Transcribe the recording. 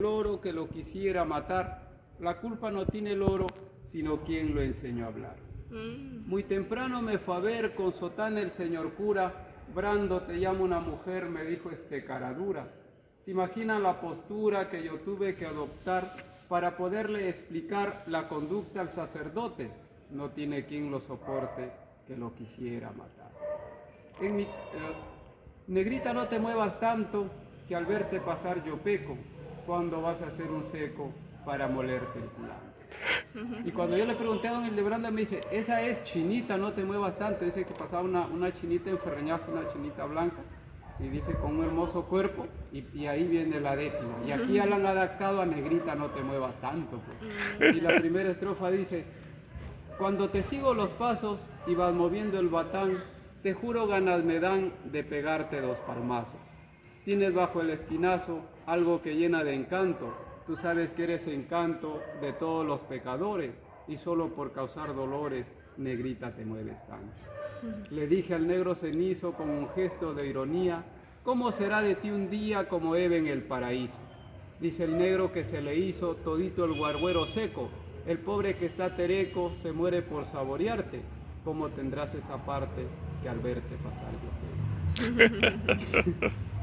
loro que lo quisiera matar. La culpa no tiene el loro, sino quien lo enseñó a hablar. Mm. Muy temprano me fue a ver con sotana el señor cura. Brando, te llamo una mujer, me dijo este cara dura. ¿Se imaginan la postura que yo tuve que adoptar para poderle explicar la conducta al sacerdote? No tiene quien lo soporte que lo quisiera matar. En mi- eh, negrita, no te muevas tanto que al verte pasar yo peco. Cuando vas a hacer un seco para molerte el culante? Y cuando yo le pregunté a don Hildebranda, me dice, esa es chinita, no te muevas tanto. Dice que pasaba una, una chinita en Ferreñafe, una chinita blanca, y dice con un hermoso cuerpo, y, y ahí viene la décima. Y aquí ya la han adaptado a negrita, no te muevas tanto. pues. Y la primera estrofa dice, cuando te sigo los pasos y vas moviendo el batán, te juro ganas me dan de pegarte dos palmazos. Tienes bajo el espinazo algo que llena de encanto. Tú sabes que eres encanto de todos los pecadores y solo por causar dolores, negrita te mueves tanto. Le dije al negro cenizo con un gesto de ironía, ¿cómo será de ti un día como Eve en el paraíso? Dice el negro que se le hizo todito el guarguero seco, el pobre que está tereco se muere por saborearte, ¿cómo tendrás esa parte que al verte pasar yo te